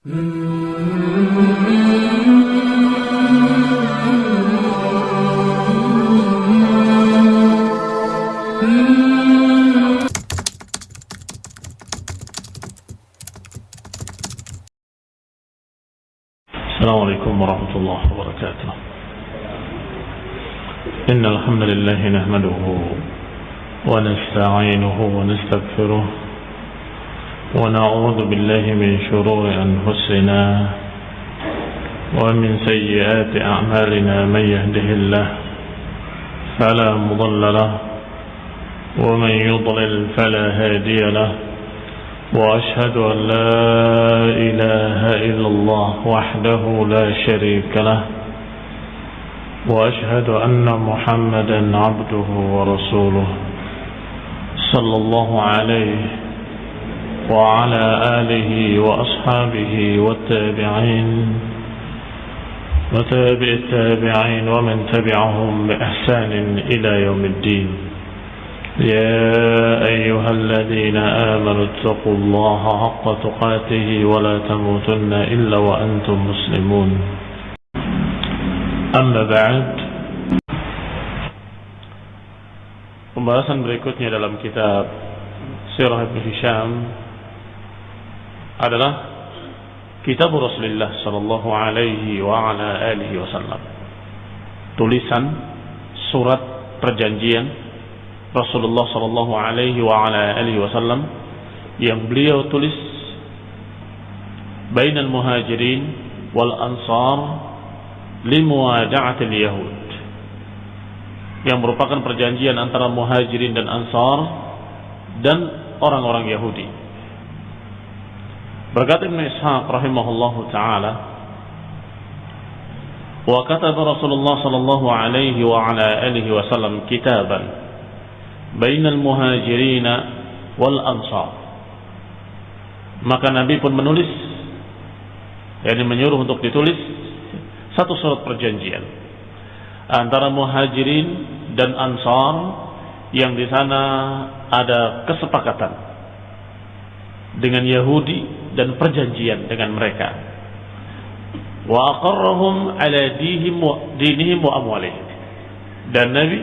السلام عليكم ورحمة الله وبركاته. إن الحمد لله نحمده ونستعينه ونستغفره ونعوذ بالله من شرور أنفسنا ومن سيئات أعمالنا من يهده الله فلا مضل له ومن يضلل فلا هادي له وأشهد أن لا إله إلا الله وحده لا شريك له وأشهد أن محمدا عبده ورسوله صلى الله عليه وعلى آله وأصحابه والتابعين وتابع التابعين ومن تبعهم بإحسان إلى يوم الدين. يا أيها الذين آمنوا اتقوا الله حق تقاته ولا تموتن إلا وأنتم مسلمون. أما بعد Pembahasan berikutnya dalam kitab Sirah Ibn Hisham. Adalah Kitab Rasulullah sallallahu alaihi wa ala alihi wasallam. Tulisan surat perjanjian Rasulullah sallallahu alaihi wa ala alihi wasallam yang beliau tulis bainal muhajirin wal ansar limuwada'atil yahud yang merupakan perjanjian antara muhajirin dan ansar dan orang-orang Yahudi. Berkata Ibn Ishaq rahimahullahu taala wa kataba Rasulullah sallallahu alaihi wa ala alihi wasallam kitaban bainal muhajirin wal ansar. Maka Nabi pun menulis yakni menyuruh untuk ditulis satu surat perjanjian antara muhajirin dan ansar yang di sana ada kesepakatan dengan Yahudi dan perjanjian dengan mereka. Wa aqarrahum ala dinihim wa amwalihim. Dan Nabi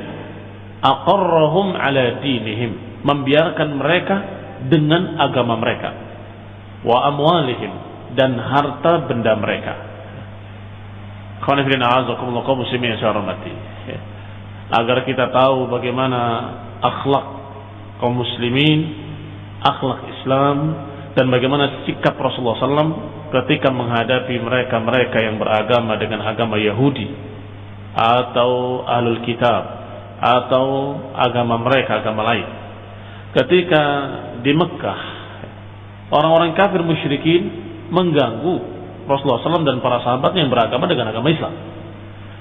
aqarrahum ala dinihim, membiarkan mereka dengan agama mereka. Wa amwalihim dan harta benda mereka. Agar kita tahu bagaimana akhlak kaum muslimin, akhlak Islam, dan bagaimana sikap Rasulullah SAW ketika menghadapi mereka-mereka yang beragama dengan agama Yahudi atau ahlul kitab atau agama mereka, agama lain. Ketika di Mekah, orang-orang kafir musyrikin mengganggu Rasulullah SAW dan para sahabat yang beragama dengan agama Islam.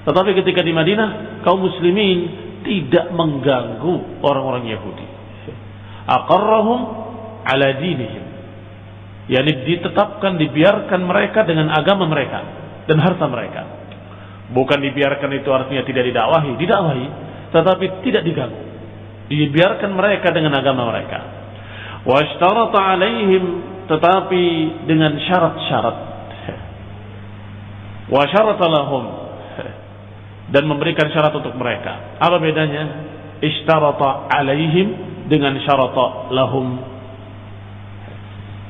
Tetapi ketika di Madinah, kaum muslimin tidak mengganggu orang-orang Yahudi. Aqarrahum ala dinihim. Yani ditetapkan, dibiarkan mereka dengan agama mereka dan harta mereka. Bukan dibiarkan itu artinya tidak didakwahi, didakwahi, tetapi tidak diganggu. Dibiarkan mereka dengan agama mereka. Wa alaihim tetapi dengan syarat-syarat wa syarata lahum dan memberikan syarat untuk mereka. Apa bedanya? Ishtarata alaihim dengan syarata lahum.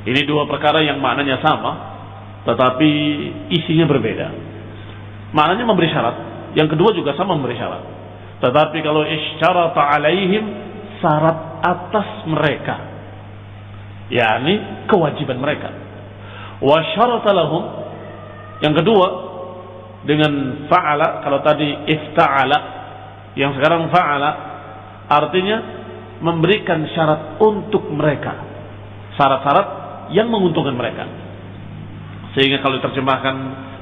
Ini dua perkara yang maknanya sama, tetapi isinya berbeda. Maknanya memberi syarat. Yang kedua juga sama memberi syarat. Tetapi kalau ishtarata alaihim syarat atas mereka. yakni kewajiban mereka. Wa syarata lahum yang kedua dengan fa'ala kalau tadi ifta'ala yang sekarang fa'ala artinya memberikan syarat untuk mereka syarat-syarat yang menguntungkan mereka. Sehingga kalau diterjemahkan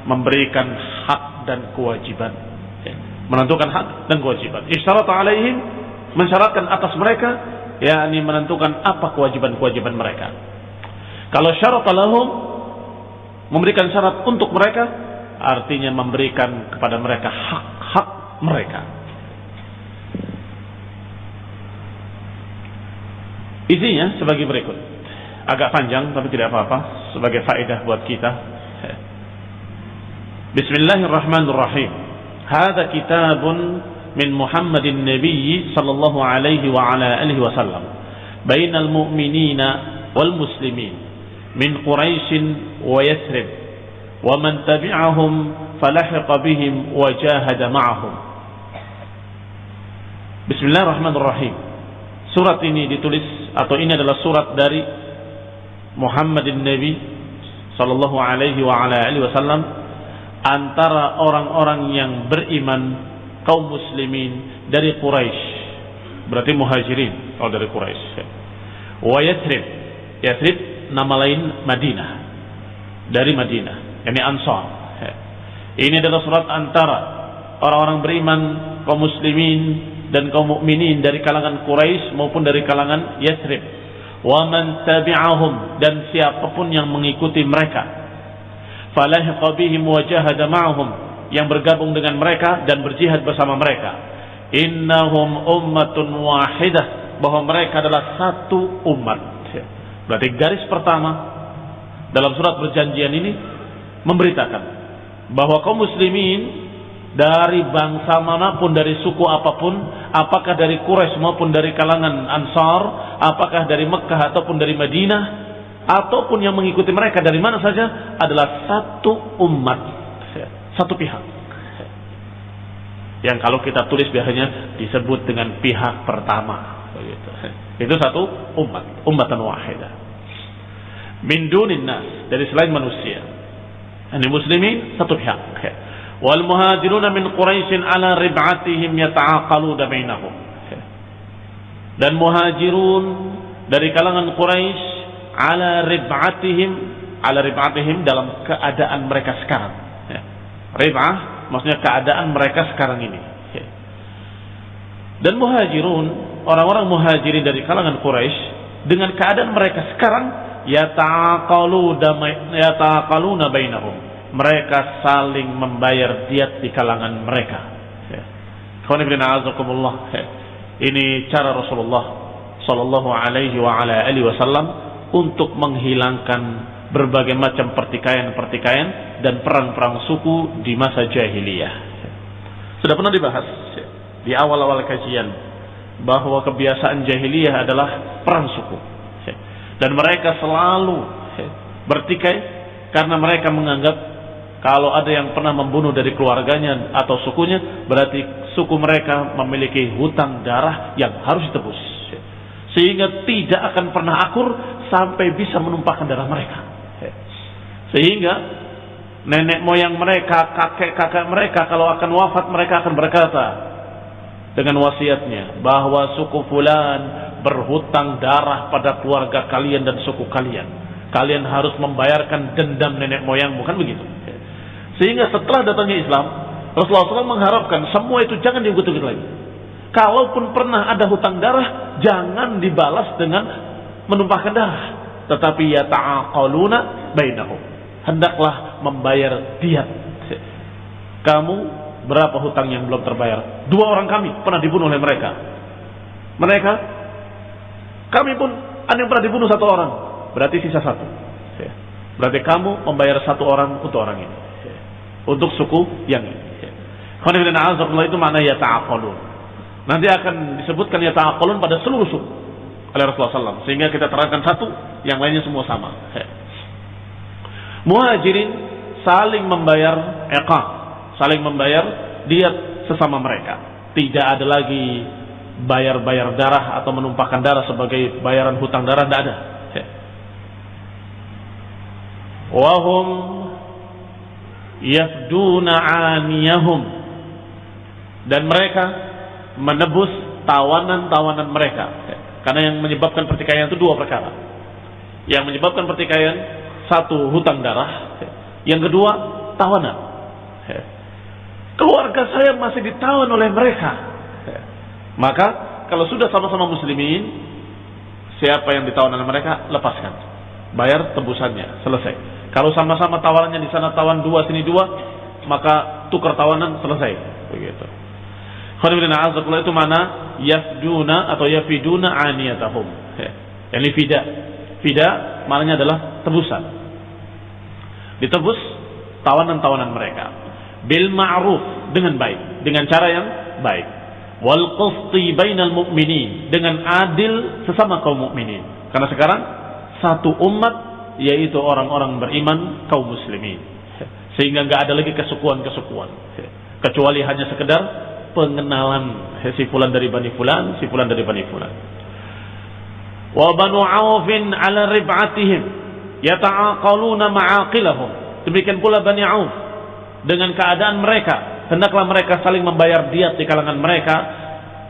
memberikan hak dan kewajiban. Menentukan hak dan kewajiban. Isyarat alaihim mensyaratkan atas mereka yakni menentukan apa kewajiban-kewajiban mereka. Kalau syarat lahum memberikan syarat untuk mereka artinya memberikan kepada mereka hak-hak mereka. Isinya sebagai berikut. Agak panjang tapi tidak apa-apa sebagai faedah buat kita. Bismillahirrahmanirrahim. Hada kitabun min Muhammadin Nabi sallallahu alaihi wa ala alihi wasallam bainal mu'minina wal muslimin min Quraisy wa Yathrib wa man tabi'ahum falahiqa bihim wa jahada ma'ahum. Bismillahirrahmanirrahim. Surat ini ditulis atau ini adalah surat dari Muhammadin Nabi sallallahu alaihi wa ala alihi wasallam antara orang-orang yang beriman kaum muslimin dari Quraisy. Berarti muhajirin kalau dari Quraisy wa Yathrib Yathrib nama lain Madinah. Dari Madinah yakni Ansar ini adalah surat antara orang-orang beriman kaum muslimin dan kaum mukminin dari kalangan Quraisy maupun dari kalangan Yathrib wa man tabi'ahum dan siapa pun yang mengikuti mereka. falahiqa bihim wa jahada ma'hum yang bergabung dengan mereka dan berjihad bersama mereka. innahum ummatun wahidah bahwa mereka adalah satu umat. Berarti garis pertama dalam surat perjanjian ini memberitakan bahwa kaum muslimin dari bangsa mana pun, dari suku apa pun, apakah dari Quraisy maupun dari kalangan Ansar, apakah dari Mekah ataupun dari Madinah, ataupun yang mengikuti mereka dari mana saja adalah satu umat, satu pihak. Yang kalau kita tulis biasanya disebut dengan pihak pertama. Itu satu umat, umatan wahidah. Min dunin nas, dari selain manusia. Ini muslimin satu pihak. Wal muhajiruna min Quraisy ala rib'atihim yata'aqaluna bainahum. Dan muhajirun dari kalangan Quraisy ala rib'atihim ala rib'atihim dalam keadaan mereka sekarang. Ya. Rib'ah maksudnya keadaan mereka sekarang ini. Ya. Dan muhajirun, orang-orang muhajirin dari kalangan Quraisy dengan keadaan mereka sekarang yataqalu yataqaluna bainahum. Mereka saling membayar diat di kalangan mereka. Ya. ya. Ini cara Rasulullah sallallahu alaihi wa ala alihi wasallam untuk menghilangkan berbagai macam pertikaian-pertikaian dan perang-perang suku di masa jahiliyah. Sudah pernah dibahas di awal-awal kajian bahwa kebiasaan jahiliyah adalah perang suku. Dan mereka selalu bertikai karena mereka menganggap kalau ada yang pernah membunuh dari keluarganya atau sukunya berarti suku mereka memiliki hutang darah yang harus ditebus. Sehingga tidak akan pernah akur sampai bisa menumpahkan darah mereka. Sehingga nenek moyang mereka, kakek-kakek mereka kalau akan wafat mereka akan berkata dengan wasiatnya bahwa suku fulan berhutang darah pada keluarga kalian dan suku kalian. Kalian harus membayarkan dendam nenek moyang, bukan begitu? Sehingga setelah datangnya Islam, Rasulullah SAW mengharapkan semua itu jangan diungkit-ungkit lagi. Kalaupun pernah ada hutang darah, jangan dibalas dengan menumpahkan darah, tetapi ya ta'aqaluna bainahum. Hendaklah membayar diat. Kamu berapa hutang yang belum terbayar? Dua orang kami pernah dibunuh oleh mereka. Mereka, kami pun ada yang pernah dibunuh satu orang. Berarti sisa satu. Berarti kamu membayar satu orang untuk orang ini. Untuk suku yang ini. Itu mana ya ta'aqalun. Nanti akan disebutkan ya ta'aqalun pada seluruh suku oleh Rasulullah SAW. Sehingga kita terangkan satu, yang lainnya semua sama. Muhajirin saling membayar eqa, saling membayar diat sesama mereka. Tidak ada lagi bayar-bayar darah atau menumpahkan darah sebagai bayaran hutang darah, tidak ada. Wahum yafduna aniyahum dan mereka menebus tawanan-tawanan mereka karena yang menyebabkan pertikaian itu dua perkara. Yang menyebabkan pertikaian satu hutang darah, yang kedua tawanan. Keluarga saya masih ditawan oleh mereka. Maka kalau sudah sama-sama muslimin, siapa yang ditawan oleh mereka lepaskan, bayar tebusannya, selesai. Kalau sama-sama tawanannya di sana tawan dua sini dua, maka tukar tawanan selesai. Begitu. Khonibillah itu mana yafduna atau yafiduna aniyatahum. Ini fida. Fida maknanya adalah tebusan. Ditebus tawanan-tawanan mereka. bil ma'ruf dengan baik, dengan cara yang baik. Wal qisti bainal mu'minin dengan adil sesama kaum mukminin. Karena sekarang satu umat yaitu orang-orang beriman kaum muslimin. Sehingga nggak ada lagi kesukuan-kesukuan. Kecuali hanya sekedar pengenalan si fulan dari Bani Fulan, si fulan dari Bani Fulan. Wa banu Aufin ala rib'atihim yata'aqaluna ma'aqilahum. Demikian pula Bani Auf dengan keadaan mereka hendaklah mereka saling membayar diat di kalangan mereka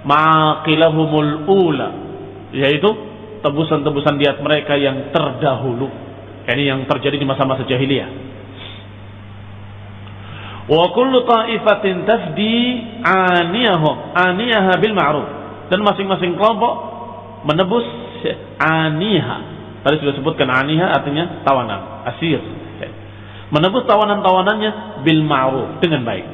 ma'aqilahumul ula yaitu tebusan-tebusan diat mereka yang terdahulu. Ini yang terjadi di masa-masa jahiliyah. Wa kullu ta'ifatin tafdi aniyahum, aniyaha bil ma'ruf. Dan masing-masing kelompok menebus aniha. Tadi sudah sebutkan aniha artinya tawanan, asir. Menebus tawanan-tawanannya bil ma'ruf dengan baik.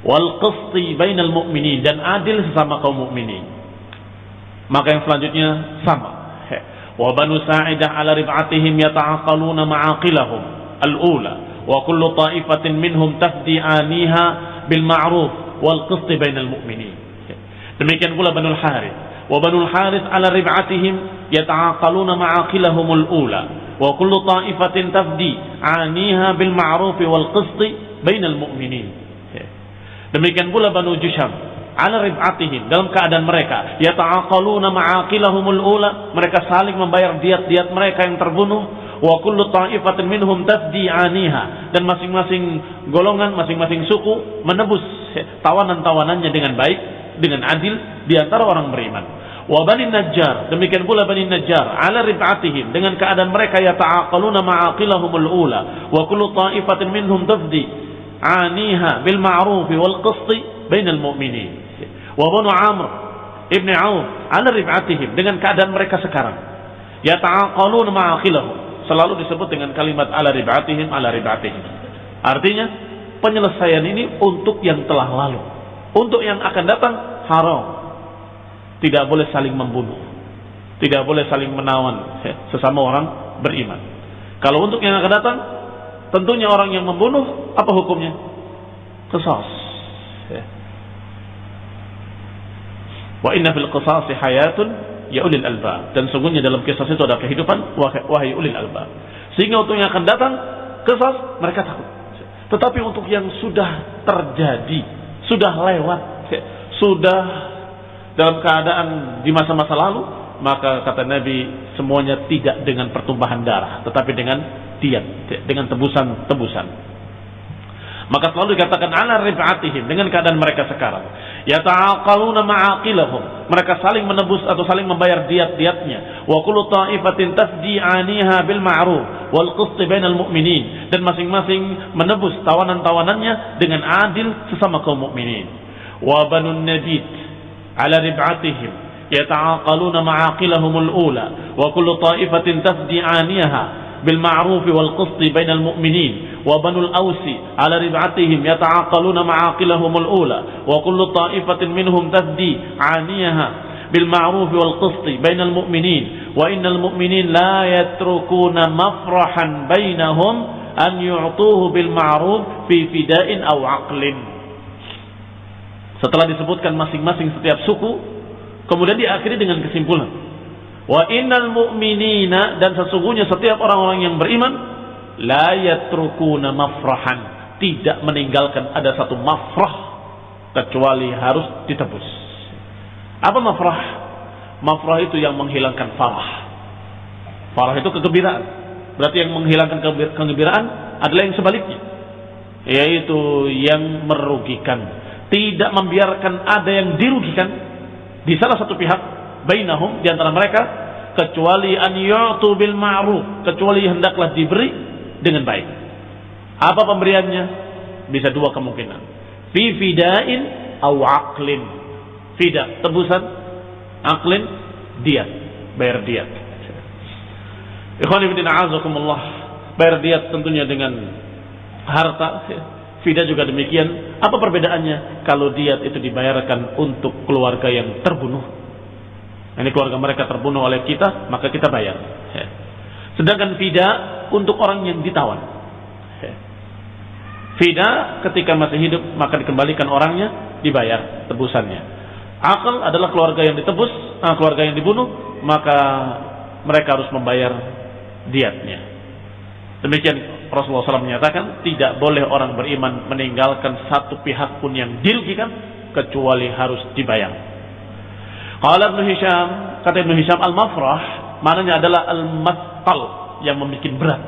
Wal qisti bainal mu'minin dan adil sesama kaum mukminin. Maka yang selanjutnya sama. وبنو ساعدة على ربعتهم يتعاقلون معاقلهم الأولى وكل طائفة منهم تفدي آنيها بالمعروف والقسط بين المؤمنين. demikian pula بنو الحارث. وبنو الحارث على ربعتهم يتعاقلون معاقلهم الأولى وكل طائفة تفدي آنيها بالمعروف والقسط بين المؤمنين. demikian pula بنو جشم. Ala rib'atihim dalam keadaan mereka. Yata'aqaluna ma'aqilahumul ula mereka saling membayar diat-diat mereka yang terbunuh. Wa kullu ta'ifatin minhum tafdi aniha dan masing-masing golongan masing-masing suku menebus tawanan-tawanannya dengan baik dengan adil di antara orang beriman. Wa bani najjar demikian pula bani najjar ala rib'atihim dengan keadaan mereka yata'aqaluna ma'aqilahumul ula. Wa kullu ta'ifatin minhum tafdi aniha bil ma'ruf wal qist bainal mu'minin wa banu amr ibni auf ala rib'atihim dengan keadaan mereka sekarang yata'aqaluna ma'aqilahum selalu disebut dengan kalimat ala ribatihim ala ribatihim. Artinya penyelesaian ini untuk yang telah lalu. Untuk yang akan datang haram. Tidak boleh saling membunuh. Tidak boleh saling menawan sesama orang beriman. Kalau untuk yang akan datang tentunya orang yang membunuh apa hukumnya? Qisas. Wa inna fil qisasi hayatun ya ulil albab. Dan sungguhnya dalam kisah itu ada kehidupan wahai ulil albab. Sehingga untuk yang akan datang kisah mereka takut. Tetapi untuk yang sudah terjadi sudah lewat sudah dalam keadaan di masa-masa lalu maka kata Nabi semuanya tidak dengan pertumbuhan darah tetapi dengan diat dengan tebusan-tebusan. Maka selalu dikatakan ala rif'atihim dengan keadaan mereka sekarang. Yata'aqaluna ma'aqilahum. Mereka saling menebus atau saling membayar diat-diatnya. Wa kullu ta'ifatin tafdi 'aniha bil ma'ruf wal qist bainal mu'minin. Dan masing-masing menebus tawanan-tawanannya dengan adil sesama kaum mukminin. Wa banun najid 'ala rib'atihim yata'aqaluna ma'aqilahumul ula wa kullu ta'ifatin tafdi 'aniha bil ma'ruf wal qist bainal mu'minin بين المؤمنين وبنو الأوس على ربعتهم يتعاقلون معاقلهم الأولى وكل طائفة منهم تفدي عانيها بالمعروف والقسط بين المؤمنين وإن المؤمنين لا يتركون مفرحا بينهم أن يعطوه بالمعروف في فداء أو عقل Setelah disebutkan masing-masing setiap suku, kemudian diakhiri dengan kesimpulan. Wa innal mu'minina dan sesungguhnya setiap orang-orang yang beriman la yatrukuna mafrahan. Tidak meninggalkan ada satu mafrah kecuali harus ditebus. Apa mafrah? Mafrah itu yang menghilangkan farah. Farah itu kegembiraan. Berarti yang menghilangkan kegembiraan adalah yang sebaliknya. Yaitu yang merugikan. Tidak membiarkan ada yang dirugikan di salah satu pihak bainahum di antara mereka kecuali an yu'tu bil ma'ruf. Kecuali hendaklah diberi dengan baik. Apa pemberiannya? Bisa dua kemungkinan. Fi fidain au aqlin. Fida, tebusan. Aqlin, diat. Bayar diat. Ikhwan ibn a'azakumullah. Bayar diat tentunya dengan harta. Fida juga demikian. Apa perbedaannya? Kalau diat itu dibayarkan untuk keluarga yang terbunuh. Ini keluarga mereka terbunuh oleh kita, maka kita bayar. Sedangkan fida untuk orang yang ditawan. Fida ketika masih hidup maka dikembalikan orangnya dibayar tebusannya. Akal adalah keluarga yang ditebus, ah, keluarga yang dibunuh, maka mereka harus membayar diatnya. Demikian Rasulullah SAW menyatakan tidak boleh orang beriman meninggalkan satu pihak pun yang dirugikan kecuali harus dibayar. Kalau Ibn Hisham, kata Ibn Hisham al-mafrah, maknanya adalah al-mattal yang membuat berat.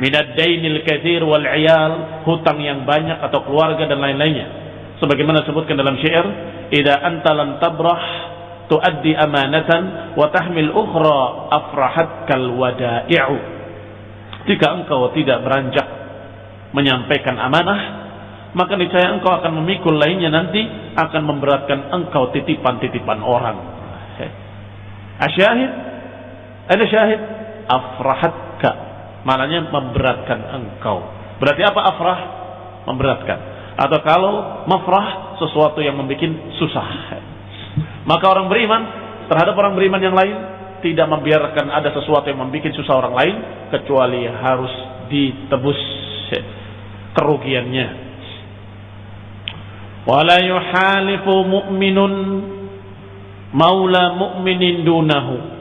Minad dainil kathir wal iyal, hutang yang banyak atau keluarga dan lain-lainnya. Sebagaimana disebutkan dalam syair, "Idza anta lam tabrah tuaddi amanatan wa tahmil ukhra afrahatkal wada'i'u." Jika engkau tidak beranjak menyampaikan amanah, maka niscaya engkau akan memikul lainnya nanti akan memberatkan engkau titipan-titipan orang. Asyahid, ada syahid, afrahatka, maknanya memberatkan engkau. Berarti apa afrah? Memberatkan. Atau kalau mafrah sesuatu yang membuat susah. Maka orang beriman terhadap orang beriman yang lain tidak membiarkan ada sesuatu yang membuat susah orang lain kecuali harus ditebus kerugiannya. Wala yuhalifu mu'minun maula mu'minin dunahu.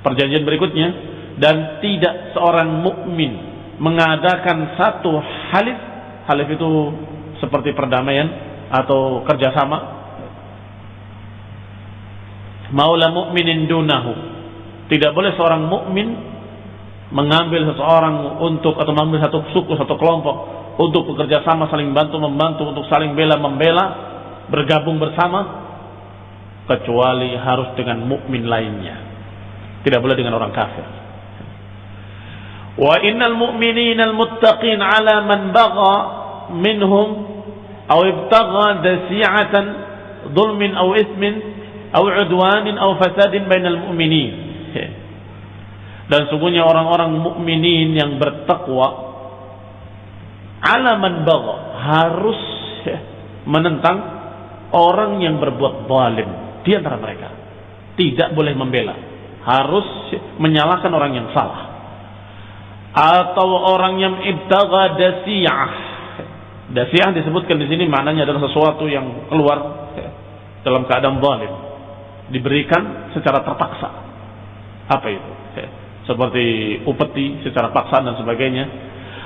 Perjanjian berikutnya dan tidak seorang mukmin mengadakan satu halif halif itu seperti perdamaian atau kerjasama maula mu'minin dunahu. Tidak boleh seorang mukmin mengambil seseorang untuk atau mengambil satu suku, satu kelompok untuk bekerja sama saling bantu membantu untuk saling bela membela bergabung bersama kecuali harus dengan mukmin lainnya. Tidak boleh dengan orang kafir. Wa innal mu'minina al-muttaqin ala man bagha minhum aw ibtagha dasi'atan dhulmin aw ismin atau udwanin atau fasadin bainal mu'minin. Dan sungguhnya orang-orang mukminin yang bertakwa alaman bagha harus menentang orang yang berbuat zalim di antara mereka. Tidak boleh membela, harus menyalahkan orang yang salah. Atau orang yang ibtagha dasiyah. Dasiyah disebutkan di sini maknanya adalah sesuatu yang keluar dalam keadaan zalim diberikan secara terpaksa. Apa itu? Seperti upeti secara paksa dan sebagainya.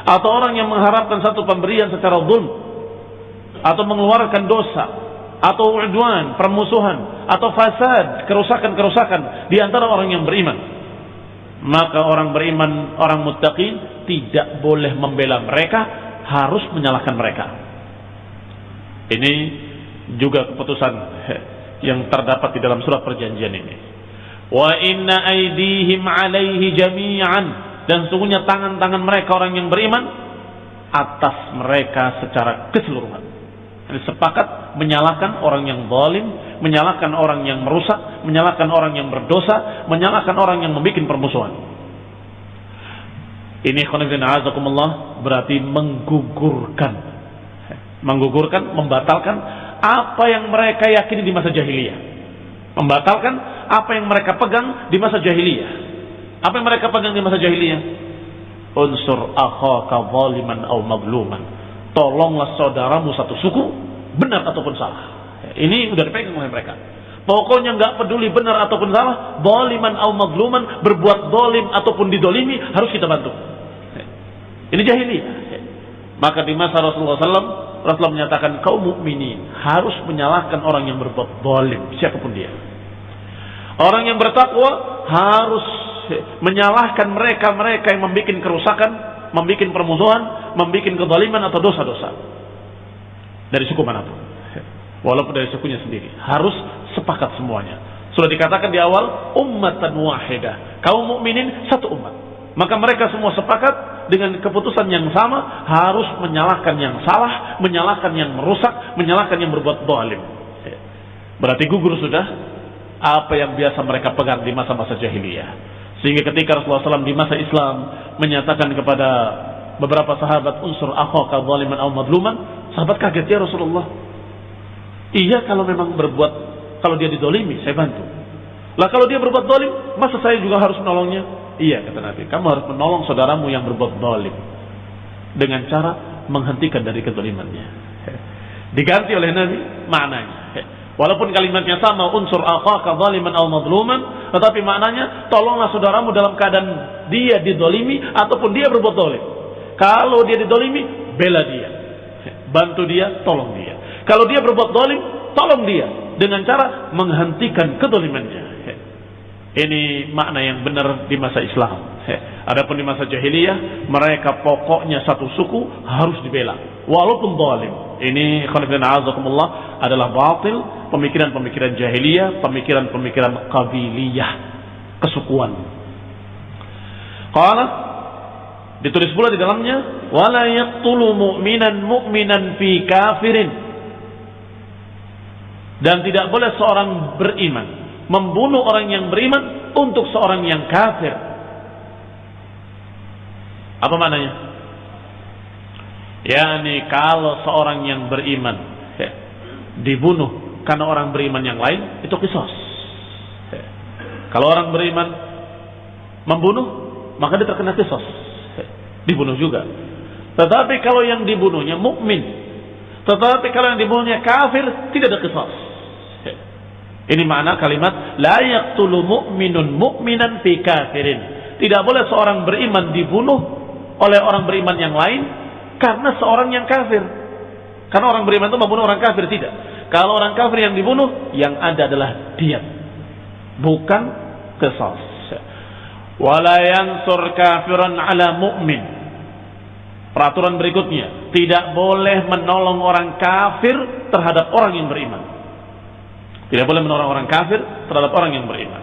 Atau orang yang mengharapkan satu pemberian secara zulm atau mengeluarkan dosa atau udwan, permusuhan atau fasad, kerusakan-kerusakan di antara orang yang beriman. Maka orang beriman, orang muttaqin tidak boleh membela mereka, harus menyalahkan mereka. Ini juga keputusan yang terdapat di dalam surat perjanjian ini. Wa inna aidihim alaihi jami'an dan sungguhnya tangan-tangan mereka orang yang beriman atas mereka secara keseluruhan. Sepakat menyalahkan orang yang zalim, menyalahkan orang yang merusak, menyalahkan orang yang berdosa, menyalahkan orang yang membuat permusuhan. Ini azakumullah berarti menggugurkan. Menggugurkan, membatalkan apa yang mereka yakini di masa jahiliyah. Membatalkan apa yang mereka pegang di masa jahiliyah. Apa yang mereka pegang di masa jahiliyah? Unsur akhaka zaliman au magluman. Tolonglah saudaramu satu suku, benar ataupun salah. Ini udah dipegang oleh mereka. Pokoknya nggak peduli benar ataupun salah, zaliman au magluman, berbuat zalim ataupun didolimi harus kita bantu. Ini jahiliyah. Maka di masa Rasulullah SAW Rasulullah menyatakan kaum mukminin harus menyalahkan orang yang berbuat zalim siapa pun dia. Orang yang bertakwa harus menyalahkan mereka-mereka yang membuat kerusakan, membuat permusuhan, membuat kezaliman atau dosa-dosa. Dari suku mana pun. Walaupun dari sukunya sendiri. Harus sepakat semuanya. Sudah dikatakan di awal, ummatan wahidah. Kaum mukminin satu umat. Maka mereka semua sepakat dengan keputusan yang sama harus menyalahkan yang salah, menyalahkan yang merusak, menyalahkan yang berbuat dolim. Berarti gugur sudah apa yang biasa mereka pegang di masa-masa jahiliyah. Sehingga ketika Rasulullah SAW di masa Islam menyatakan kepada beberapa sahabat unsur akhaka zaliman atau madluman, sahabat kaget ya Rasulullah. Iya kalau memang berbuat kalau dia didolimi saya bantu. Lah kalau dia berbuat dolim, masa saya juga harus menolongnya? Iya kata Nabi, kamu harus menolong saudaramu yang berbuat dolim. dengan cara menghentikan dari kezalimannya. Diganti oleh Nabi maknanya. Walaupun kalimatnya sama unsur akhaka zaliman al madluman, tetapi maknanya tolonglah saudaramu dalam keadaan dia didolimi ataupun dia berbuat dolim. Kalau dia didolimi, bela dia. Bantu dia, tolong dia. Kalau dia berbuat dolim, tolong dia dengan cara menghentikan kedolimannya. Ini makna yang benar di masa Islam. Adapun di masa jahiliyah, mereka pokoknya satu suku harus dibela. Walaupun zalim. Ini azakumullah adalah batil, pemikiran-pemikiran jahiliyah, pemikiran-pemikiran kabiliyah, kesukuan. Qala ditulis pula di dalamnya wala yaqtulu mu'minan mu'minan fi kafirin dan tidak boleh seorang beriman membunuh orang yang beriman untuk seorang yang kafir. Apa maknanya? Yani kalau seorang yang beriman ya, dibunuh karena orang beriman yang lain itu kisos. Ya. Kalau orang beriman membunuh maka dia terkena kisos. Dibunuh juga. Tetapi kalau yang dibunuhnya mukmin, tetapi kalau yang dibunuhnya kafir tidak ada kisos. Ini makna kalimat la yaqtulu mu'minun mu'minan fi kafirin. Tidak boleh seorang beriman dibunuh oleh orang beriman yang lain karena seorang yang kafir. Karena orang beriman itu membunuh orang kafir tidak. Kalau orang kafir yang dibunuh, yang ada adalah diam. Bukan kesal. Wala yansur kafiran ala mu'min. Peraturan berikutnya, tidak boleh menolong orang kafir terhadap orang yang beriman. Tidak boleh menolong orang kafir terhadap orang yang beriman.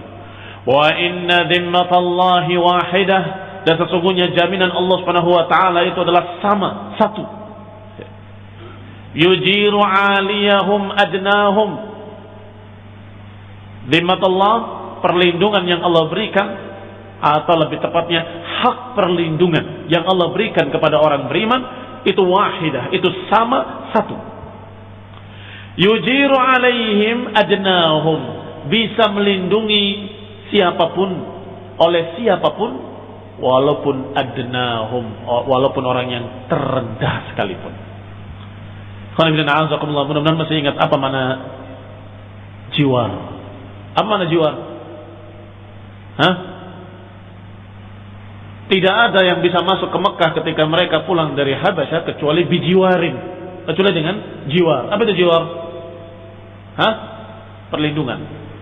Wa inna dhimmatallahi wahidah dan sesungguhnya jaminan Allah Subhanahu wa taala itu adalah sama, satu. Yujiru aliyahum adnahum. Dhimmatullah perlindungan yang Allah berikan atau lebih tepatnya hak perlindungan yang Allah berikan kepada orang beriman itu wahidah, itu sama satu yujiru alaihim adnahum bisa melindungi siapa pun oleh siapa pun walaupun adnahum walaupun orang yang terendah sekalipun. Mudah-mudahan masih ingat apa mana jiwar. Apa mana jiwar? Hah? Tidak ada yang bisa masuk ke Mekah ketika mereka pulang dari Habasyah kecuali bijiwarin. Kecuali dengan jiwar. Apa itu jiwar? Hah? Perlindungan.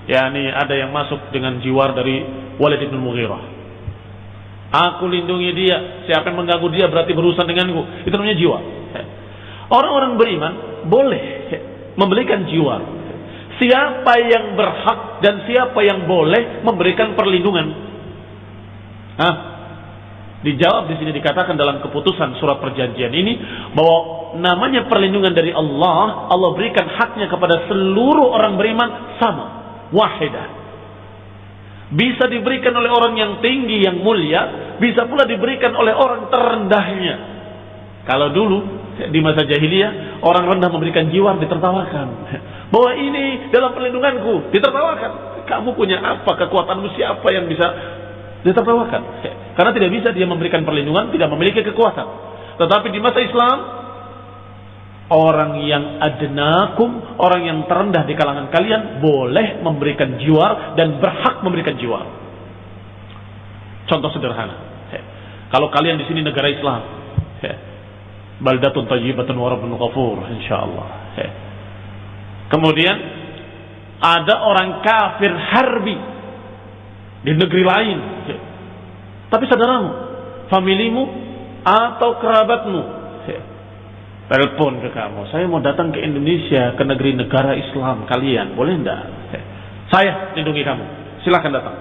Ya, ini ada yang masuk dengan jiwar dari Walid bin Mughirah. Aku lindungi dia. Siapa yang mengganggu dia berarti berurusan denganku. Itu namanya jiwa. Orang-orang beriman boleh memberikan jiwa. Siapa yang berhak dan siapa yang boleh memberikan perlindungan. Hah? Dijawab di sini dikatakan dalam keputusan surat perjanjian ini bahwa namanya perlindungan dari Allah, Allah berikan haknya kepada seluruh orang beriman sama, wahidah. Bisa diberikan oleh orang yang tinggi, yang mulia, bisa pula diberikan oleh orang terendahnya. Kalau dulu di masa jahiliyah orang rendah memberikan jiwa ditertawakan. Bahwa ini dalam perlindunganku ditertawakan. Kamu punya apa? Kekuatanmu siapa yang bisa ditertawakan? Karena tidak bisa dia memberikan perlindungan, tidak memiliki kekuatan. Tetapi di masa Islam orang yang adnakum, orang yang terendah di kalangan kalian boleh memberikan jiwa dan berhak memberikan jiwa. Contoh sederhana. Kalau kalian di sini negara Islam, baldatun tayyibatun wa rabbun ghafur insyaallah. Kemudian ada orang kafir harbi di negeri lain. Tapi saudaramu, familimu atau kerabatmu telepon ke kamu, saya mau datang ke Indonesia, ke negeri negara Islam kalian, boleh enggak? Saya lindungi kamu, silahkan datang.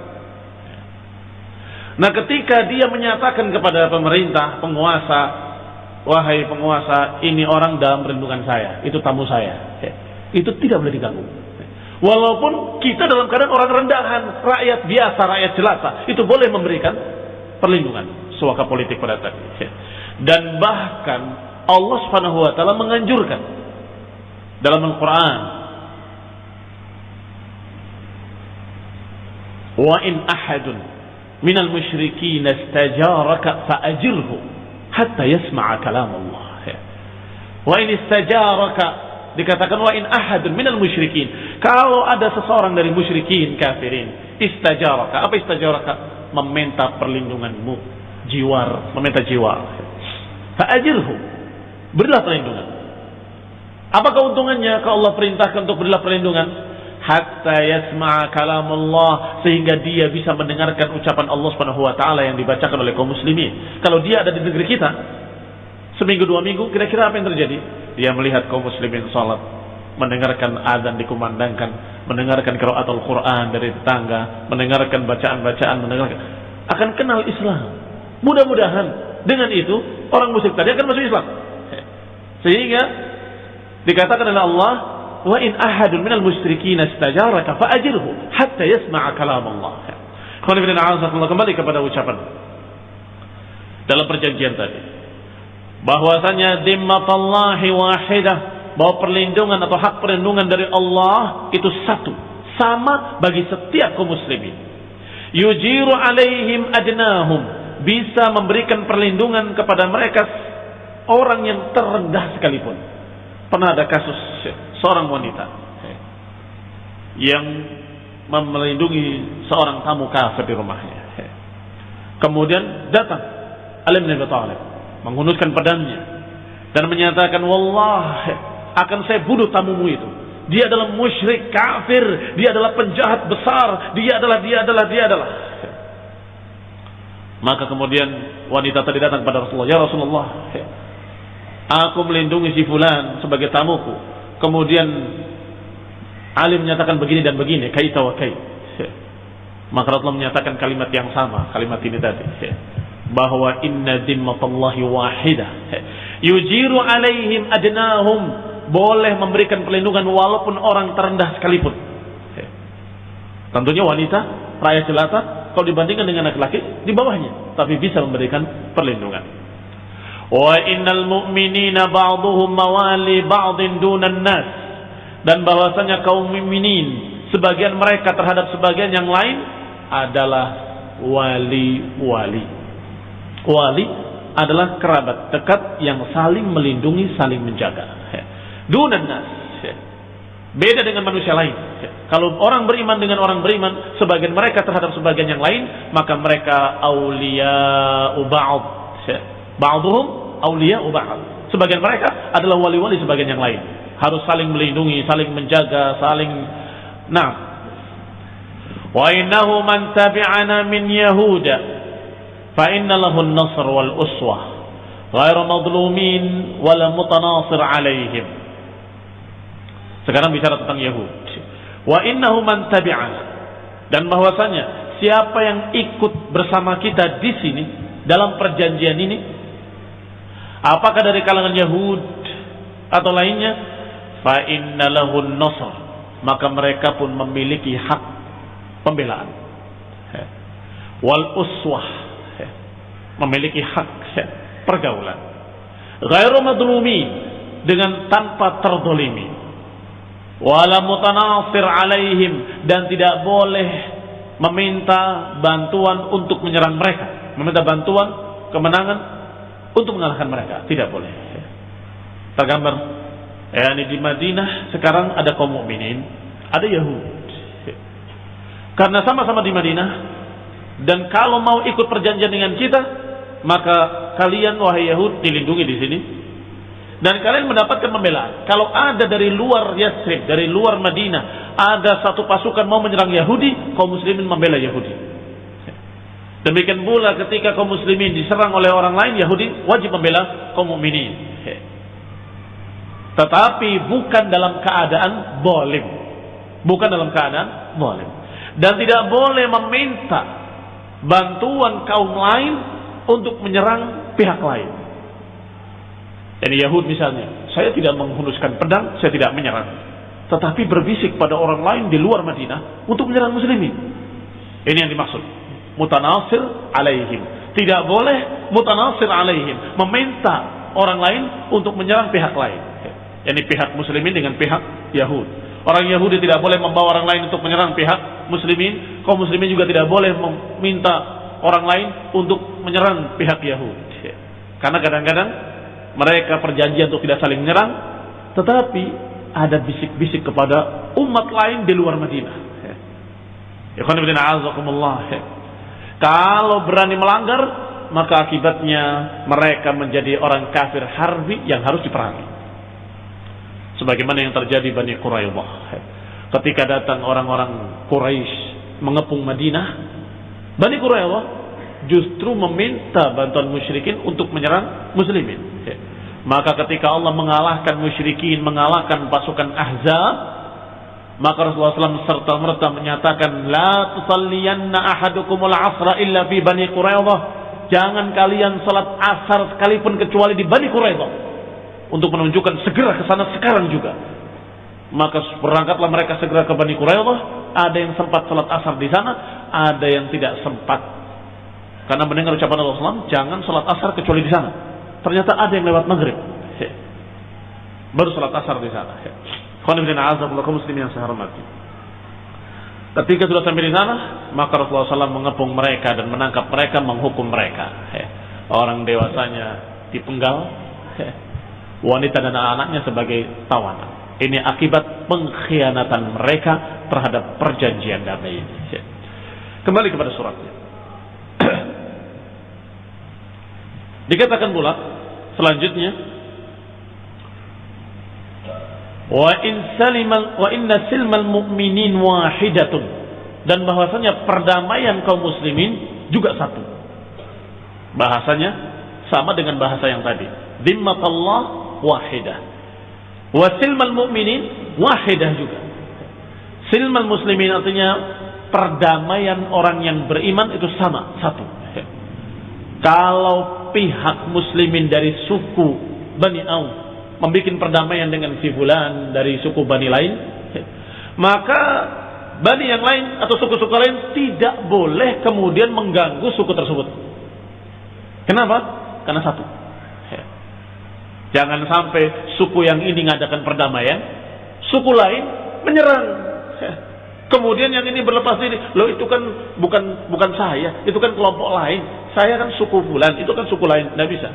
Nah ketika dia menyatakan kepada pemerintah, penguasa, wahai penguasa, ini orang dalam perlindungan saya, itu tamu saya. Itu tidak boleh diganggu. Walaupun kita dalam keadaan orang rendahan, rakyat biasa, rakyat jelata, itu boleh memberikan perlindungan suaka politik pada tadi. Dan bahkan Allah Subhanahu wa taala menganjurkan dalam Al-Qur'an wa in ahadun minal musyrikin istajaraka fa'ajirhu hatta yasma'a kalam Allah. Wa in istajaraka dikatakan wa in ahadun minal musyrikin. Kalau ada seseorang dari musyrikin kafirin, istajaraka. Apa istajaraka? Meminta perlindunganmu, jiwar, meminta jiwar. Fa'ajirhu. Berilah perlindungan. Apa keuntungannya kalau Allah perintahkan untuk berilah perlindungan? hatta yasma'a kalam Allah sehingga dia bisa mendengarkan ucapan Allah Subhanahu wa taala yang dibacakan oleh kaum muslimin. Kalau dia ada di negeri kita seminggu dua minggu kira-kira apa yang terjadi? Dia melihat kaum muslimin salat, mendengarkan azan dikumandangkan, mendengarkan qiraatul Quran dari tetangga, mendengarkan bacaan-bacaan, mendengarkan akan kenal Islam. Mudah-mudahan dengan itu orang musyrik tadi akan masuk Islam. Sehingga dikatakan oleh Allah wa in ahadun minal musyrikin istajaraka fa'ajirhu hatta yasma'a kalam Allah. Kembali kepada ucapan dalam perjanjian tadi bahwasanya dimmatallahi wahidah bahwa perlindungan atau hak perlindungan dari Allah itu satu sama bagi setiap kaum muslimin. Yujiru alaihim adnahum bisa memberikan perlindungan kepada mereka orang yang terendah sekalipun. Pernah ada kasus seorang wanita yang melindungi seorang tamu kafir di rumahnya. Kemudian datang Ali bin Abi Thalib menghunuskan pedangnya dan menyatakan, "Wallah, akan saya bunuh tamumu itu. Dia adalah musyrik kafir, dia adalah penjahat besar, dia adalah dia adalah dia adalah." Maka kemudian wanita tadi datang pada Rasulullah, "Ya Rasulullah, aku melindungi si fulan sebagai tamuku kemudian alim menyatakan begini dan begini, kaita wa kai. Maka Rasulullah menyatakan kalimat yang sama, kalimat ini tadi. Bahwa inna dimmatallahi wahidah. Yujiru alaihim adnahum. Boleh memberikan perlindungan walaupun orang terendah sekalipun. Tentunya wanita, raya jelata, kalau dibandingkan dengan laki-laki, di bawahnya. Tapi bisa memberikan perlindungan. Wa innal mu'minina ba'duhum mawali ba'din dunan nas. Dan bahwasanya kaum mukminin sebagian mereka terhadap sebagian yang lain adalah wali-wali. Wali adalah kerabat dekat yang saling melindungi, saling menjaga. Dunan nas. Beda dengan manusia lain. Kalau orang beriman dengan orang beriman, sebagian mereka terhadap sebagian yang lain, maka mereka aulia ba'd. Ba'duhum awliya ba'd. Sebagian mereka adalah wali-wali sebagian yang lain. Harus saling melindungi, saling menjaga, saling nah. Wa innahu man tabi'ana min yahuda fa inna lahu an-nasr wal uswah ghairu madlumin wala mutanasir alaihim. Sekarang bicara tentang Yahud. Wa innahu man tabi'ana dan bahwasanya siapa yang ikut bersama kita di sini dalam perjanjian ini Apakah dari kalangan Yahud atau lainnya? Fa inna lahun nasr. Maka mereka pun memiliki hak pembelaan. Wal uswah. Memiliki hak pergaulan. Ghairu madlumi dengan tanpa terdolimi. Wala mutanasir alaihim dan tidak boleh meminta bantuan untuk menyerang mereka. Meminta bantuan kemenangan untuk mengalahkan mereka. Tidak boleh. Tergambar. Ya, ini di Madinah sekarang ada kaum mukminin, ada Yahudi. Karena sama-sama di Madinah dan kalau mau ikut perjanjian dengan kita, maka kalian wahai Yahud dilindungi di sini. Dan kalian mendapatkan pembelaan. Kalau ada dari luar Yathrib, dari luar Madinah, ada satu pasukan mau menyerang Yahudi, kaum muslimin membela Yahudi. Demikian pula ketika kaum muslimin diserang oleh orang lain Yahudi wajib membela kaum mukminin. Tetapi bukan dalam keadaan boleh. Bukan dalam keadaan boleh. Dan tidak boleh meminta bantuan kaum lain untuk menyerang pihak lain. Jadi Yahud misalnya, saya tidak menghunuskan pedang, saya tidak menyerang. Tetapi berbisik pada orang lain di luar Madinah untuk menyerang muslimin. Ini yang dimaksud mutanasir alaihim. Tidak boleh mutanasir alaihim. Meminta orang lain untuk menyerang pihak lain. Yani pihak muslimin dengan pihak Yahud. Orang Yahudi tidak boleh membawa orang lain untuk menyerang pihak muslimin. Kaum muslimin juga tidak boleh meminta orang lain untuk menyerang pihak Yahudi. Karena kadang-kadang mereka perjanjian untuk tidak saling menyerang, tetapi ada bisik-bisik kepada umat lain di luar Madinah. Kalau berani melanggar, maka akibatnya mereka menjadi orang kafir harbi yang harus diperangi. Sebagaimana yang terjadi Bani Quraidah. Ketika datang orang-orang Quraisy mengepung Madinah, Bani Quraidah justru meminta bantuan musyrikin untuk menyerang muslimin. Maka ketika Allah mengalahkan musyrikin, mengalahkan pasukan Ahzab, maka Rasulullah SAW serta merta menyatakan, La tusalliyanna ahadukumul asra illa fi Bani Quraidah. Jangan kalian salat asar sekalipun kecuali di Bani Quraidah. Untuk menunjukkan segera ke sana sekarang juga. Maka berangkatlah mereka segera ke Bani Quraidah. Ada yang sempat salat asar di sana, ada yang tidak sempat karena mendengar ucapan Allah SAW, jangan sholat asar kecuali di sana. Ternyata ada yang lewat maghrib. Baru sholat asar di sana. muslim yang saya hormati. Ketika sudah sampai di sana, maka Rasulullah SAW mengepung mereka dan menangkap mereka, menghukum mereka. Orang dewasanya dipenggal, wanita dan anak-anaknya sebagai tawanan. Ini akibat pengkhianatan mereka terhadap perjanjian damai ini. Kembali kepada suratnya. Dikatakan pula selanjutnya wa in salimal wa inna silmal mu'minin wahidatun dan bahwasanya perdamaian kaum muslimin juga satu. Bahasanya sama dengan bahasa yang tadi. Dhimmatallah wahidah. Wa silmal mu'minin wahidah juga. Silmal muslimin artinya perdamaian orang yang beriman itu sama, satu. Kalau pihak muslimin dari suku Bani Auf membuat perdamaian dengan si fulan dari suku Bani lain, maka Bani yang lain atau suku-suku lain tidak boleh kemudian mengganggu suku tersebut. Kenapa? Karena satu. Jangan sampai suku yang ini mengadakan perdamaian, suku lain menyerang. Kemudian yang ini berlepas diri, loh itu kan bukan bukan saya, itu kan kelompok lain. Saya kan suku bulan, itu kan suku lain, tidak bisa.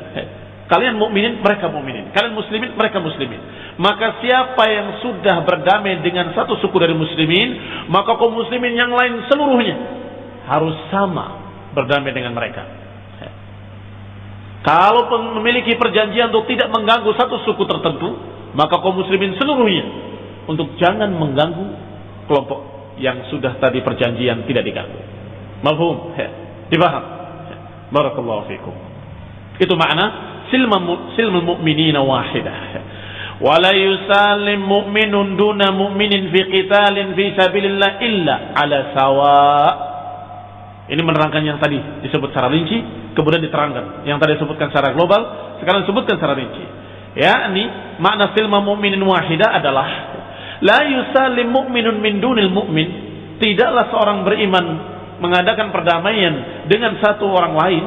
Kalian mukminin, mereka mukminin. Kalian muslimin, mereka muslimin. Maka siapa yang sudah berdamai dengan satu suku dari muslimin, maka kaum muslimin yang lain seluruhnya harus sama berdamai dengan mereka. Kalau memiliki perjanjian untuk tidak mengganggu satu suku tertentu, maka kaum muslimin seluruhnya untuk jangan mengganggu kelompok yang sudah tadi perjanjian tidak diganggu. Mafhum? Dipaham? Barakallahu fikum. Itu makna silmul mu'minina wahidah. Wala yusalim mu'minun duna mu'minin fi qitalin fi sabilillah illa ala sawa. Ini menerangkan yang tadi disebut secara rinci, kemudian diterangkan. Yang tadi disebutkan secara global, sekarang disebutkan secara rinci. Ya, ini makna silma mu'minin wahidah adalah La yusalim mu'minun min dunil mu'min. Tidaklah seorang beriman mengadakan perdamaian dengan satu orang lain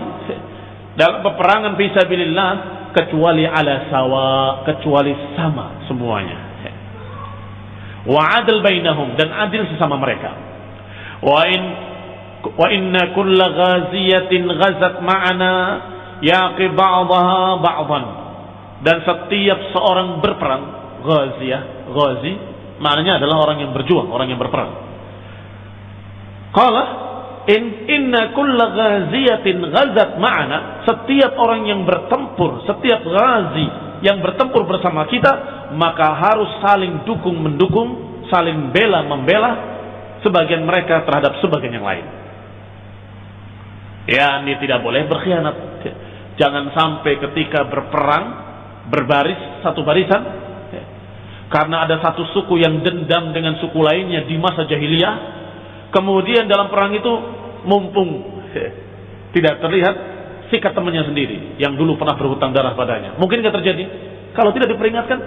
dalam peperangan fisabilillah kecuali ala sawa, kecuali sama semuanya. Wa adil bainahum dan adil sesama mereka. Wa in wa inna kulla ghaziyatin ghazat ma'ana yaqi ba'daha ba'dan. Dan setiap seorang berperang, ghaziyah, ghazi Maknanya adalah orang yang berjuang, orang yang berperang. Qala in inna kulla ghaziyatin ghazat ma'ana, setiap orang yang bertempur, setiap ghazi yang bertempur bersama kita, maka harus saling dukung mendukung, saling bela membela sebagian mereka terhadap sebagian yang lain. Ya, ini tidak boleh berkhianat. Jangan sampai ketika berperang berbaris satu barisan karena ada satu suku yang dendam dengan suku lainnya di masa jahiliyah. Kemudian dalam perang itu mumpung tidak terlihat sikat temannya sendiri yang dulu pernah berhutang darah padanya. Mungkin tidak terjadi. Kalau tidak diperingatkan,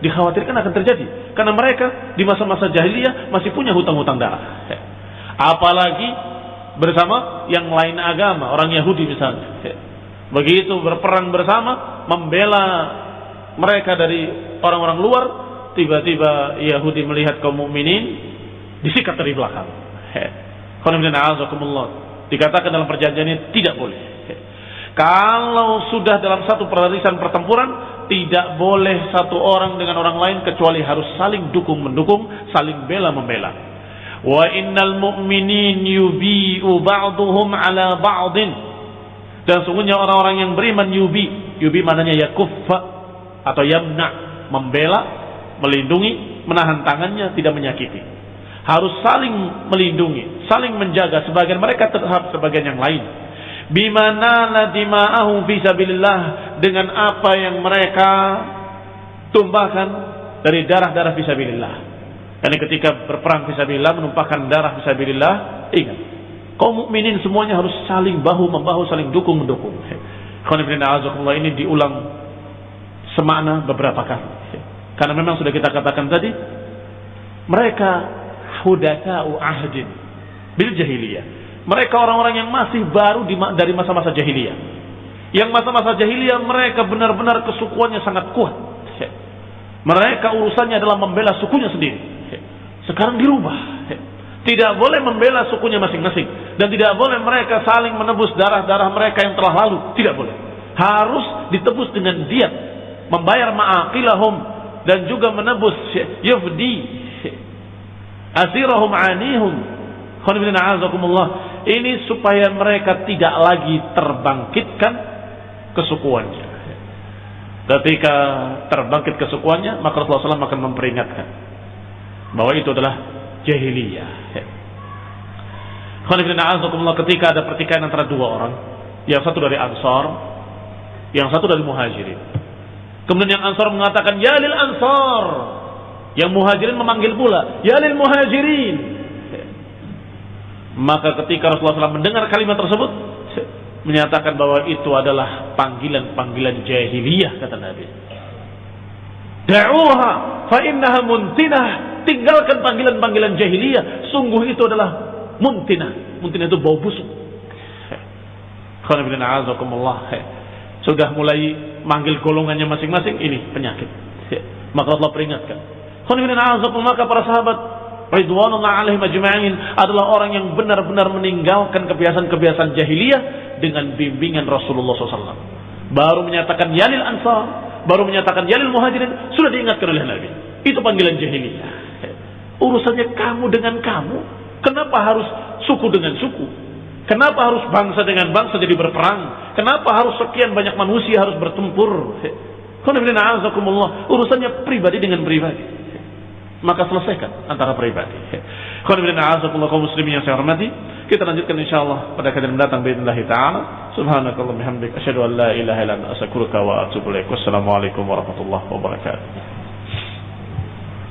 dikhawatirkan akan terjadi. Karena mereka di masa-masa jahiliyah masih punya hutang-hutang darah. Apalagi bersama yang lain agama, orang Yahudi misalnya. Begitu berperang bersama, membela mereka dari orang-orang luar, tiba-tiba Yahudi melihat kaum mukminin disikat dari belakang. Dikatakan dalam perjanjian ini tidak boleh. Kalau sudah dalam satu barisan pertempuran, tidak boleh satu orang dengan orang lain kecuali harus saling dukung mendukung, saling bela membela. Wa innal mu'minin yubi'u ba'duhum ala ba'din. Dan sungguhnya orang-orang yang beriman yubi, yubi maknanya yakuffa atau yamna, membela, melindungi, menahan tangannya, tidak menyakiti. Harus saling melindungi, saling menjaga sebagian mereka terhadap sebagian yang lain bimana ladima'ahum fisabilillah dengan apa yang mereka tumpahkan dari darah-darah fisabilillah. Karena ketika berperang fisabilillah menumpahkan darah fisabilillah, ingat kaum mukminin semuanya harus saling bahu membahu, saling dukung mendukung. ini diulang semakna beberapa kali. Karena memang sudah kita katakan tadi, mereka hudaka'u ahdin bil jahiliyah mereka orang-orang yang masih baru dari masa-masa jahiliyah. Yang masa-masa jahiliyah mereka benar-benar kesukuannya sangat kuat. Mereka urusannya adalah membela sukunya sendiri. Sekarang dirubah. Tidak boleh membela sukunya masing-masing. Dan tidak boleh mereka saling menebus darah-darah mereka yang telah lalu. Tidak boleh. Harus ditebus dengan diat. Membayar ma'aqilahum. Dan juga menebus yufdi. Asirahum anihum. Ini supaya mereka tidak lagi terbangkitkan kesukuannya. Ketika terbangkit kesukuannya, maka Rasulullah SAW akan memperingatkan bahwa itu adalah jahiliyah. Ketika ada pertikaian antara dua orang, yang satu dari Ansar, yang satu dari Muhajirin. Kemudian yang Ansar mengatakan, Ya lil Ansar. Yang Muhajirin memanggil pula, Ya lil Muhajirin. Maka ketika Rasulullah SAW mendengar kalimat tersebut, menyatakan bahwa itu adalah panggilan-panggilan jahiliyah kata Nabi. Da'uha fa innaha muntinah. Tinggalkan panggilan-panggilan jahiliyah. Sungguh itu adalah muntinah. Muntinah itu bau busuk. Sudah mulai manggil golongannya masing-masing. Ini penyakit. Maka Allah peringatkan. Maka para sahabat Ridwanullah alaihim ajma'in adalah orang yang benar-benar meninggalkan kebiasaan-kebiasaan jahiliyah dengan bimbingan Rasulullah SAW. Baru menyatakan yalil ansar, baru menyatakan yalil muhajirin, sudah diingatkan oleh Nabi. Itu panggilan jahiliyah. Urusannya kamu dengan kamu. Kenapa harus suku dengan suku? Kenapa harus bangsa dengan bangsa jadi berperang? Kenapa harus sekian banyak manusia harus bertempur? Urusannya pribadi dengan pribadi. Maka selesaikan antara pribadi. muslimin yang saya hormati. Kita lanjutkan insya Allah pada kajian mendatang Bismillahirrahmanirrahim. taala. Subhanakallah bihamdik an la ilaha wa atubu warahmatullahi wabarakatuh.